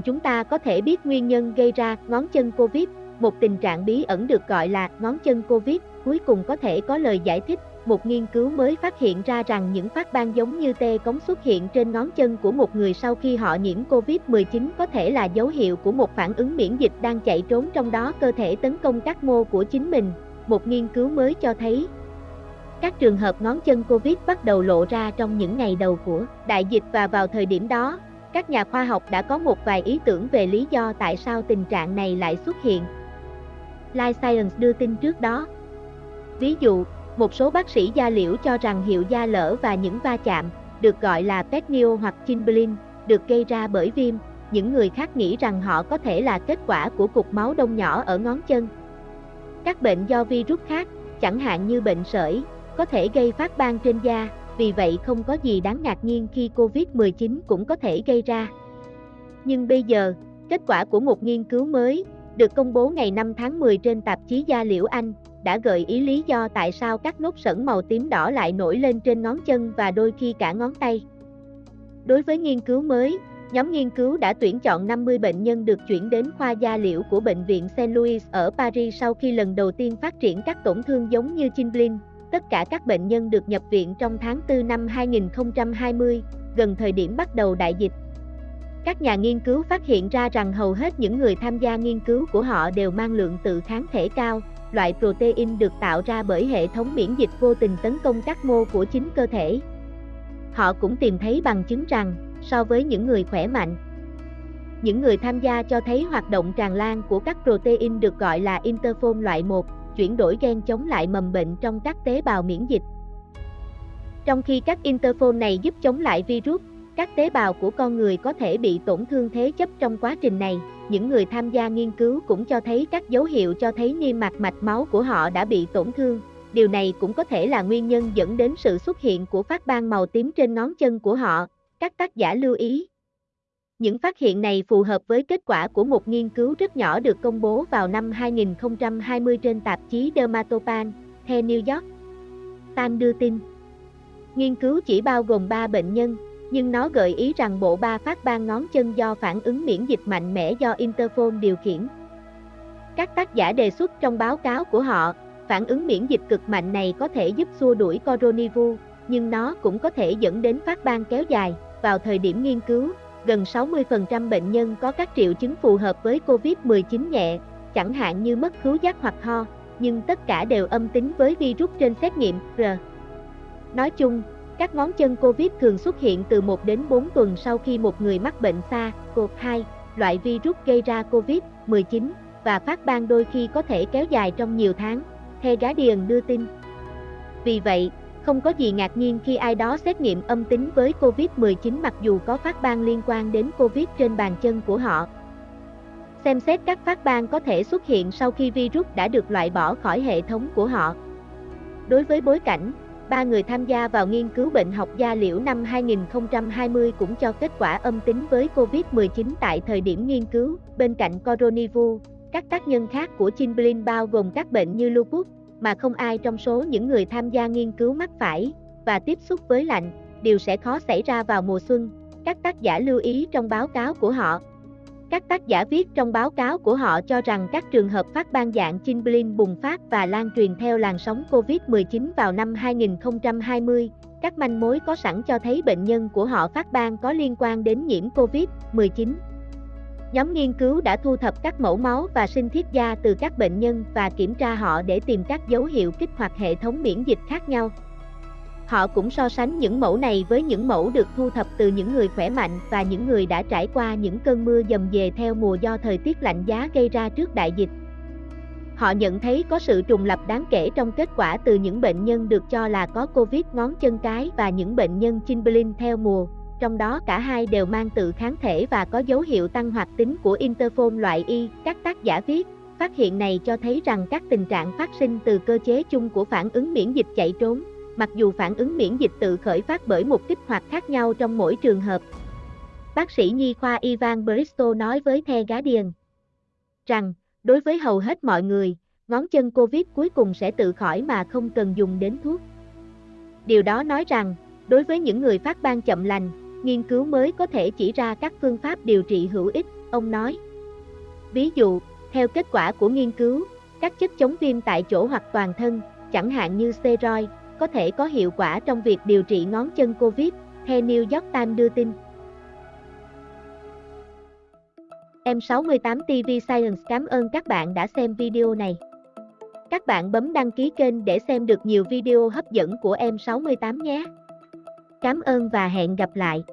Cùng chúng ta có thể biết nguyên nhân gây ra ngón chân Covid, một tình trạng bí ẩn được gọi là ngón chân Covid, cuối cùng có thể có lời giải thích. Một nghiên cứu mới phát hiện ra rằng những phát ban giống như tê cống xuất hiện trên ngón chân của một người sau khi họ nhiễm Covid-19 có thể là dấu hiệu của một phản ứng miễn dịch đang chạy trốn trong đó cơ thể tấn công các mô của chính mình. Một nghiên cứu mới cho thấy các trường hợp ngón chân Covid bắt đầu lộ ra trong những ngày đầu của đại dịch và vào thời điểm đó, các nhà khoa học đã có một vài ý tưởng về lý do tại sao tình trạng này lại xuất hiện. Life Science đưa tin trước đó. Ví dụ, một số bác sĩ da liễu cho rằng hiệu da lỡ và những va chạm, được gọi là petnio hoặc chinblin, được gây ra bởi viêm, những người khác nghĩ rằng họ có thể là kết quả của cục máu đông nhỏ ở ngón chân. Các bệnh do virus khác, chẳng hạn như bệnh sởi, có thể gây phát ban trên da, vì vậy không có gì đáng ngạc nhiên khi Covid-19 cũng có thể gây ra. Nhưng bây giờ, kết quả của một nghiên cứu mới, được công bố ngày 5 tháng 10 trên tạp chí Da Liễu Anh, đã gợi ý lý do tại sao các nốt sẩn màu tím đỏ lại nổi lên trên ngón chân và đôi khi cả ngón tay. Đối với nghiên cứu mới, nhóm nghiên cứu đã tuyển chọn 50 bệnh nhân được chuyển đến khoa da liễu của Bệnh viện Saint Louis ở Paris sau khi lần đầu tiên phát triển các tổn thương giống như Chinblin, Tất cả các bệnh nhân được nhập viện trong tháng 4 năm 2020, gần thời điểm bắt đầu đại dịch. Các nhà nghiên cứu phát hiện ra rằng hầu hết những người tham gia nghiên cứu của họ đều mang lượng tự kháng thể cao, loại protein được tạo ra bởi hệ thống miễn dịch vô tình tấn công các mô của chính cơ thể. Họ cũng tìm thấy bằng chứng rằng, so với những người khỏe mạnh, những người tham gia cho thấy hoạt động tràn lan của các protein được gọi là interphone loại 1, chuyển đổi gen chống lại mầm bệnh trong các tế bào miễn dịch. Trong khi các interphone này giúp chống lại virus, các tế bào của con người có thể bị tổn thương thế chấp trong quá trình này. Những người tham gia nghiên cứu cũng cho thấy các dấu hiệu cho thấy niêm mạc mạch máu của họ đã bị tổn thương. Điều này cũng có thể là nguyên nhân dẫn đến sự xuất hiện của phát ban màu tím trên ngón chân của họ. Các tác giả lưu ý, những phát hiện này phù hợp với kết quả của một nghiên cứu rất nhỏ được công bố vào năm 2020 trên tạp chí Dermatopan, The New York. Times đưa tin. Nghiên cứu chỉ bao gồm 3 bệnh nhân, nhưng nó gợi ý rằng bộ ba phát ban ngón chân do phản ứng miễn dịch mạnh mẽ do Interphone điều khiển. Các tác giả đề xuất trong báo cáo của họ, phản ứng miễn dịch cực mạnh này có thể giúp xua đuổi coronavirus, nhưng nó cũng có thể dẫn đến phát ban kéo dài. Vào thời điểm nghiên cứu, gần 60% bệnh nhân có các triệu chứng phù hợp với COVID-19 nhẹ, chẳng hạn như mất khứu giác hoặc ho, nhưng tất cả đều âm tính với virus trên xét nghiệm R. Nói chung, các ngón chân COVID thường xuất hiện từ 1 đến 4 tuần sau khi một người mắc bệnh Sa COVID-2, loại virus gây ra COVID-19, và phát ban đôi khi có thể kéo dài trong nhiều tháng, The Guardian đưa tin. Vì vậy, không có gì ngạc nhiên khi ai đó xét nghiệm âm tính với COVID-19 mặc dù có phát ban liên quan đến COVID trên bàn chân của họ. Xem xét các phát ban có thể xuất hiện sau khi virus đã được loại bỏ khỏi hệ thống của họ. Đối với bối cảnh, ba người tham gia vào nghiên cứu bệnh học da liễu năm 2020 cũng cho kết quả âm tính với COVID-19 tại thời điểm nghiên cứu. Bên cạnh coronavirus, các tác nhân khác của Chinblin bao gồm các bệnh như lupus, mà không ai trong số những người tham gia nghiên cứu mắc phải, và tiếp xúc với lạnh, điều sẽ khó xảy ra vào mùa xuân, các tác giả lưu ý trong báo cáo của họ. Các tác giả viết trong báo cáo của họ cho rằng các trường hợp phát ban dạng Chinblin bùng phát và lan truyền theo làn sóng COVID-19 vào năm 2020, các manh mối có sẵn cho thấy bệnh nhân của họ phát ban có liên quan đến nhiễm COVID-19. Nhóm nghiên cứu đã thu thập các mẫu máu và sinh thiết da từ các bệnh nhân và kiểm tra họ để tìm các dấu hiệu kích hoạt hệ thống miễn dịch khác nhau. Họ cũng so sánh những mẫu này với những mẫu được thu thập từ những người khỏe mạnh và những người đã trải qua những cơn mưa dầm về theo mùa do thời tiết lạnh giá gây ra trước đại dịch. Họ nhận thấy có sự trùng lập đáng kể trong kết quả từ những bệnh nhân được cho là có Covid ngón chân cái và những bệnh nhân Chinblin theo mùa trong đó cả hai đều mang tự kháng thể và có dấu hiệu tăng hoạt tính của interphone loại Y. Các tác giả viết, phát hiện này cho thấy rằng các tình trạng phát sinh từ cơ chế chung của phản ứng miễn dịch chạy trốn, mặc dù phản ứng miễn dịch tự khởi phát bởi một kích hoạt khác nhau trong mỗi trường hợp. Bác sĩ nhi khoa Ivan Bristow nói với The Guardian rằng, đối với hầu hết mọi người, ngón chân COVID cuối cùng sẽ tự khỏi mà không cần dùng đến thuốc. Điều đó nói rằng, đối với những người phát ban chậm lành, nghiên cứu mới có thể chỉ ra các phương pháp điều trị hữu ích, ông nói. Ví dụ, theo kết quả của nghiên cứu, các chất chống viêm tại chỗ hoặc toàn thân, chẳng hạn như steroid, có thể có hiệu quả trong việc điều trị ngón chân COVID, theo New York Times đưa tin. M68 TV Science cảm ơn các bạn đã xem video này. Các bạn bấm đăng ký kênh để xem được nhiều video hấp dẫn của M68 nhé. Cảm ơn và hẹn gặp lại.